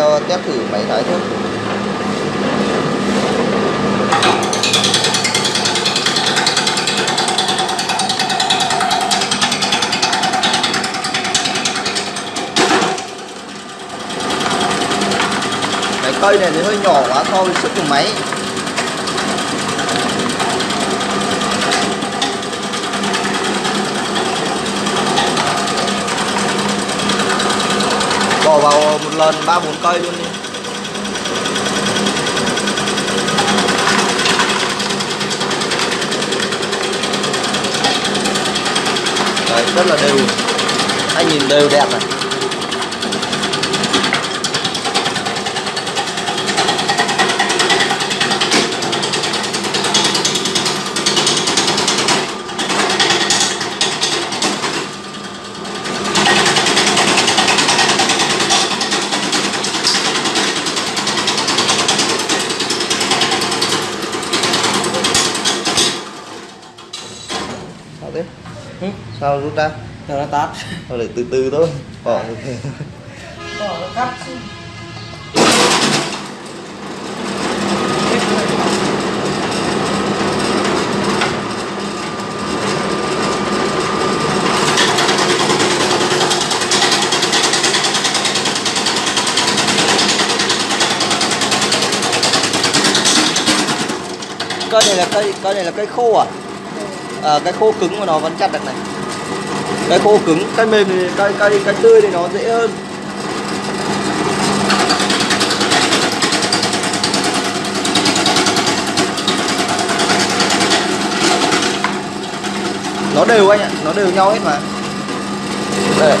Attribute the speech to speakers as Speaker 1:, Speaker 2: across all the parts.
Speaker 1: cho test thử máy thái trước. Cái cây này thì hơi nhỏ quá so với sức của máy bỏ vào một lần ba bốn cây luôn đi. Đấy, rất là đều. Anh nhìn đều đẹp này.
Speaker 2: Ừ.
Speaker 1: sao rút ra
Speaker 2: Giờ nó tắt
Speaker 1: thôi để từ từ thôi bỏ.
Speaker 2: Bỏ nó cắt
Speaker 1: cây này là cây cây này là cây khô à à cái khô cứng mà nó vẫn chặt được này. Cái khô cứng, cái mềm thì cái cái cái tươi thì nó dễ hơn. Nó đều anh ạ, nó đều nhau hết mà. Đây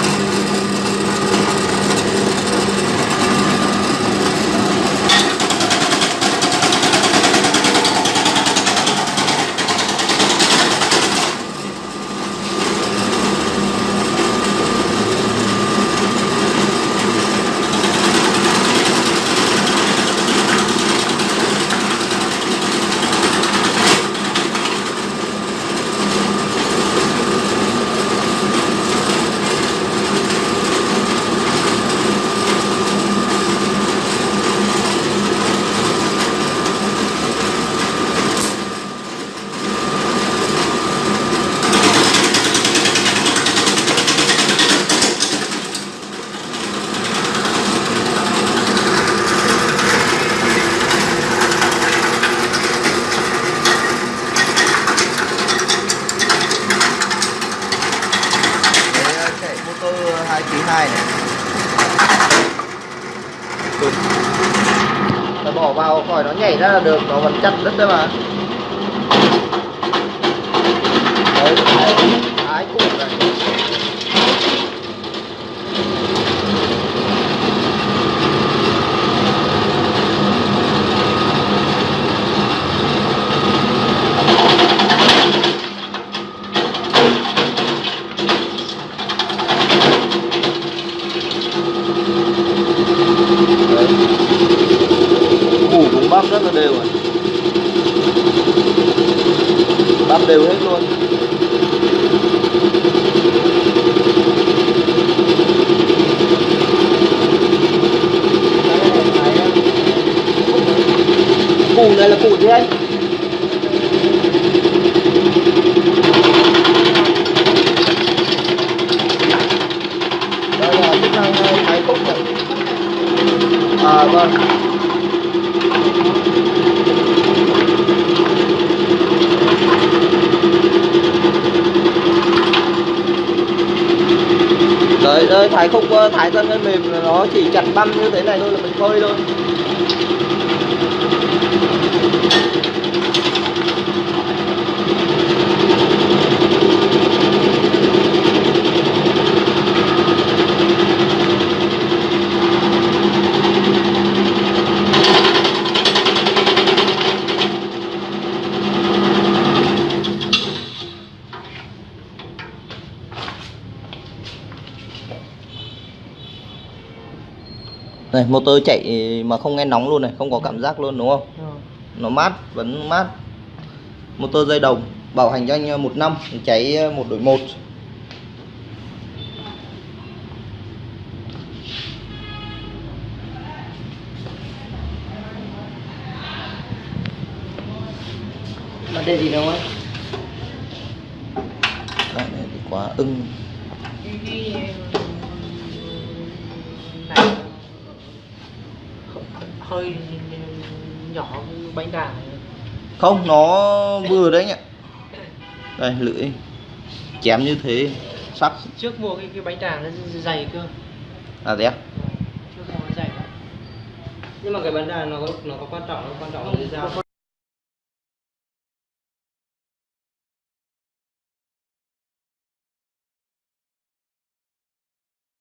Speaker 1: Đấy, chạy motor 2 kg 2 này Ta bỏ vào khỏi nó nhảy ra là được, nó vẫn chặt đất đấy mà. Đấy thái thái củ này đấy củ cũng bắp rất là đều rồi bắp đều hết luôn củ này là củ gì anh đây là chức năng thái khúc này à vâng đấy đây Ờ, thái không ờ, thái thân hơi mềm, nó chỉ chặt băm như thế này thôi là mình phơi thôi. Đây, motor chạy mà không nghe nóng luôn này, không có cảm giác luôn đúng không? Ừ. Nó mát, vẫn mát. Motor dây đồng, bảo hành cho anh ờ, một năm, cháy ờ, một đổi một
Speaker 2: Mà đây gì đâu ấy?
Speaker 1: Đoạn này thì quá ưng.
Speaker 3: Hơi nhỏ bánh đà. Này
Speaker 1: không nó vừa đấy nhỉ đây lưỡi. Chém như thế. Sắc
Speaker 3: trước mua cái cái bánh đà nó dày cơ.
Speaker 1: À thế à?
Speaker 3: trước mua nó dày lắm.
Speaker 2: Nhưng mà cái vấn đề nó có nó có quan trọng nó quan trọng là cái dao